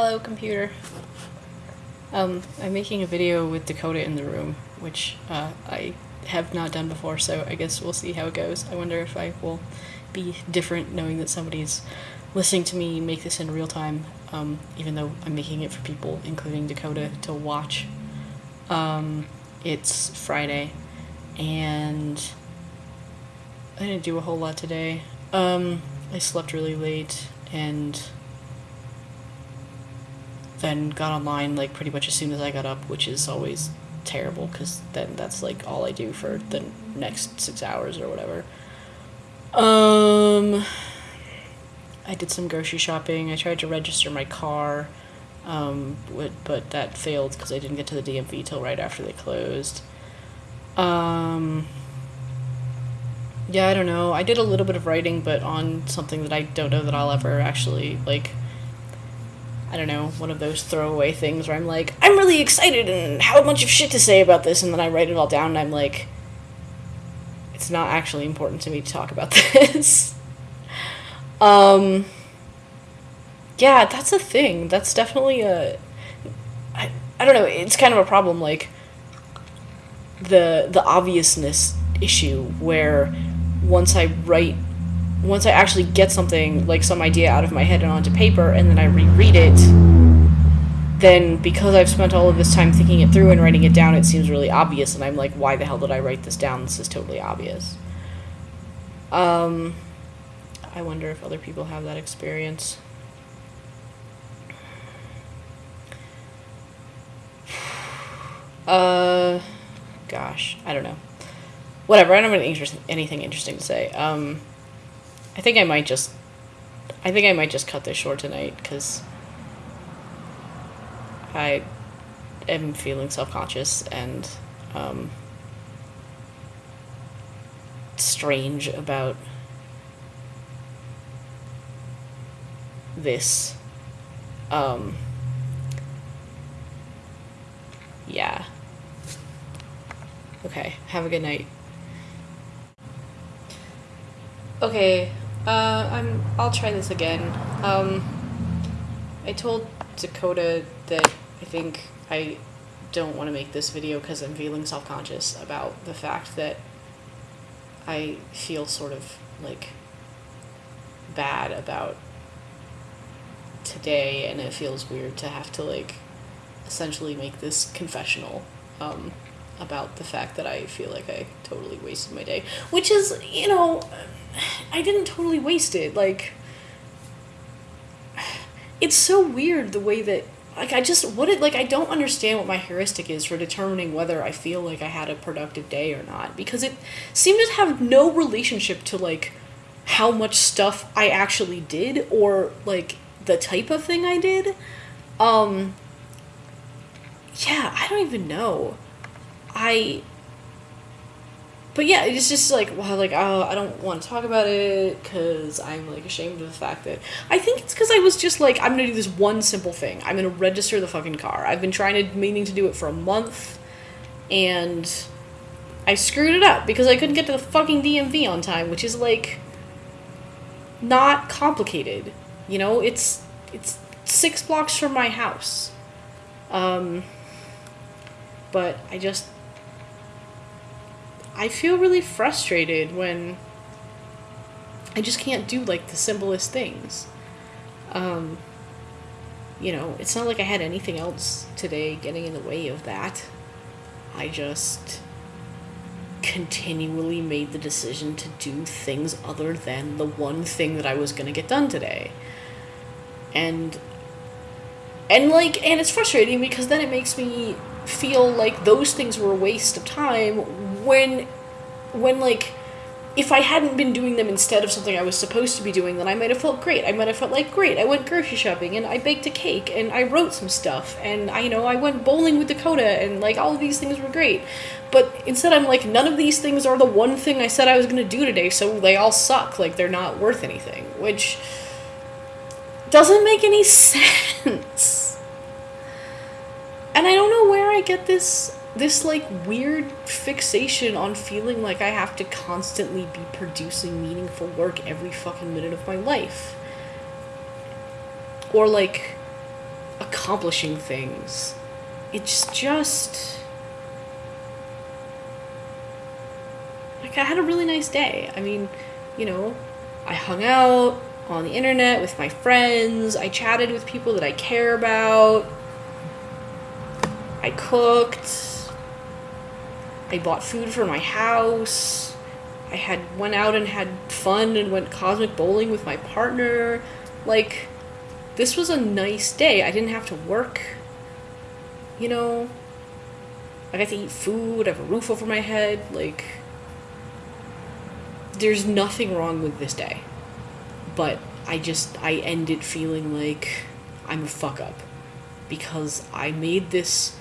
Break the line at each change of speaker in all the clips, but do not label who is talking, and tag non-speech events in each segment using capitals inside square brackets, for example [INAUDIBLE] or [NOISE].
Hello, computer. Um, I'm making a video with Dakota in the room, which uh, I have not done before, so I guess we'll see how it goes. I wonder if I will be different knowing that somebody's listening to me make this in real time, um, even though I'm making it for people, including Dakota, to watch. Um, it's Friday, and I didn't do a whole lot today. Um, I slept really late, and then got online like pretty much as soon as I got up, which is always terrible because then that's like all I do for the next six hours or whatever. Um, I did some grocery shopping. I tried to register my car, um, but, but that failed because I didn't get to the DMV till right after they closed. Um, yeah, I don't know. I did a little bit of writing, but on something that I don't know that I'll ever actually like I don't know, one of those throwaway things where I'm like, I'm really excited and have a bunch of shit to say about this, and then I write it all down and I'm like, it's not actually important to me to talk about [LAUGHS] this. um, yeah, that's a thing. That's definitely a. I, I don't know, it's kind of a problem, like, the the obviousness issue where once I write once I actually get something, like some idea out of my head and onto paper, and then I reread it, then because I've spent all of this time thinking it through and writing it down, it seems really obvious, and I'm like, why the hell did I write this down? This is totally obvious. Um, I wonder if other people have that experience. [SIGHS] Uh, gosh, I don't know. Whatever, I don't have anything, interesting to say. Um, I think I might just I think I might just cut this short tonight because I am feeling self-conscious and um, strange about this. Um, yeah. Okay, have a good night. Okay, uh, I'm. I'll try this again. Um, I told Dakota that I think I don't want to make this video because I'm feeling self conscious about the fact that I feel sort of like bad about today, and it feels weird to have to like essentially make this confessional um, about the fact that I feel like I totally wasted my day, which is, you know I didn't totally waste it. Like, it's so weird the way that like I just what it like I don't understand what my heuristic is for determining whether I feel like I had a productive day or not because it seemed to have no relationship to like how much stuff I actually did or like the type of thing I did. Um yeah, I don't even know. I but yeah, it's just like, well, like, oh, I don't want to talk about it because I'm like ashamed of the fact that I think it's because I was just like, I'm gonna do this one simple thing. I'm gonna register the fucking car. I've been trying to meaning to do it for a month, and I screwed it up because I couldn't get to the fucking DMV on time, which is like not complicated. You know, it's it's six blocks from my house. Um, but I just I feel really frustrated when I just can't do like the simplest things. Um, you know, it's not like I had anything else today getting in the way of that. I just continually made the decision to do things other than the one thing that I was going to get done today. And and like and it's frustrating because then it makes me feel like those things were a waste of time when when like if I hadn't been doing them instead of something I was supposed to be doing, then I might have felt great. I might have felt like great. I went grocery shopping and I baked a cake and I wrote some stuff and I you know I went bowling with Dakota and like all of these things were great. But instead I'm like none of these things are the one thing I said I was going to do today, so they all suck. Like they're not worth anything, which doesn't make any [LAUGHS] sense. And I don't know where I get this this like weird fixation on feeling like I have to constantly be producing meaningful work every fucking minute of my life. Or like accomplishing things. It's just like I had a really nice day. I mean, you know, I hung out on the internet with my friends. I chatted with people that I care about. I cooked. I bought food for my house. I had went out and had fun and went cosmic bowling with my partner. Like this was a nice day. I didn't have to work. You know, I got to eat food, I have a roof over my head, like there's nothing wrong with this day. But I just I ended feeling like I'm a fuck up because I made this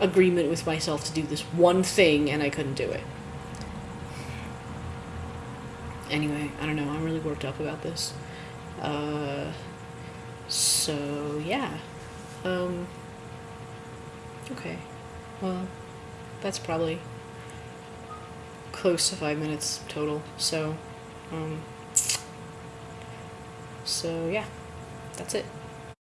agreement with myself to do this one thing and I couldn't do it. Anyway, I don't know. I'm really worked up about this. Uh, so yeah. Um, okay. Well, that's probably close to five minutes total. So, um, so yeah, that's it.